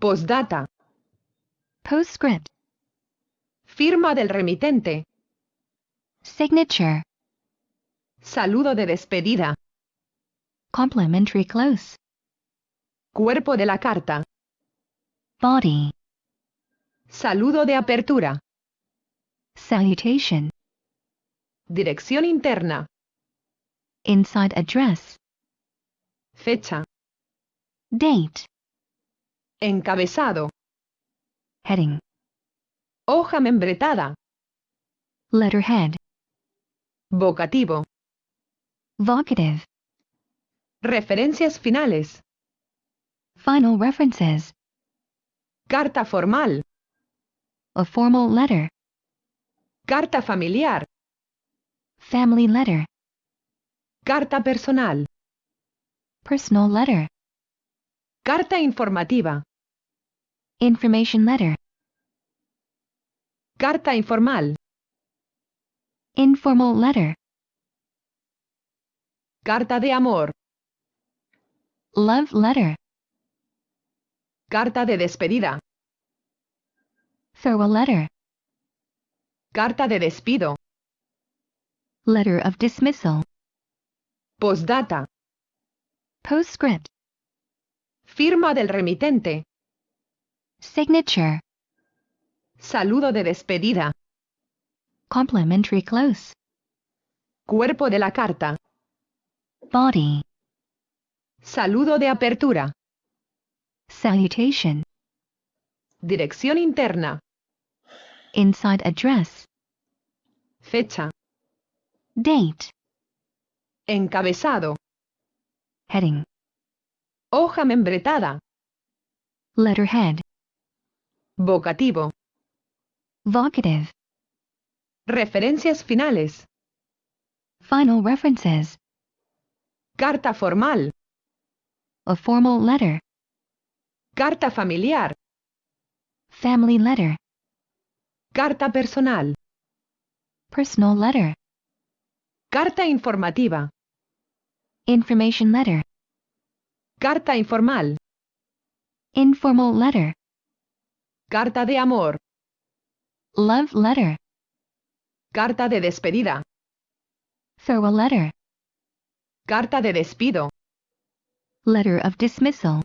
Postdata. Postscript. Firma del remitente. Signature. Saludo de despedida. Complimentary close. Cuerpo de la carta. Body. Saludo de apertura. Salutation. Dirección interna. Inside address. Fecha. Date. Encabezado. Heading. Hoja membretada. Letterhead. Vocativo. Vocative. Referencias finales. Final references. Carta formal. A formal letter. Carta familiar. Family letter. Carta personal. Personal letter. Carta informativa. Information letter. Carta informal. Informal letter. Carta de amor. Love letter. Carta de despedida. Farewell letter. Carta de despido. Letter of dismissal. Postdata. Postscript. Firma del remitente. Signature. Saludo de despedida. Complimentary close. Cuerpo de la carta. Body. Saludo de apertura. Salutation. Dirección interna. Inside address. Fecha. Date. Encabezado. Heading. Hoja membretada. Letterhead. Vocativo. Vocative. Referencias finales. Final references. Carta formal. A formal letter. Carta familiar. Family letter. Carta personal. Personal letter. Carta informativa. Information letter. Carta informal. Informal letter. Carta de amor. Love letter. Carta de despedida. Farewell letter. Carta de despido. Letter of dismissal.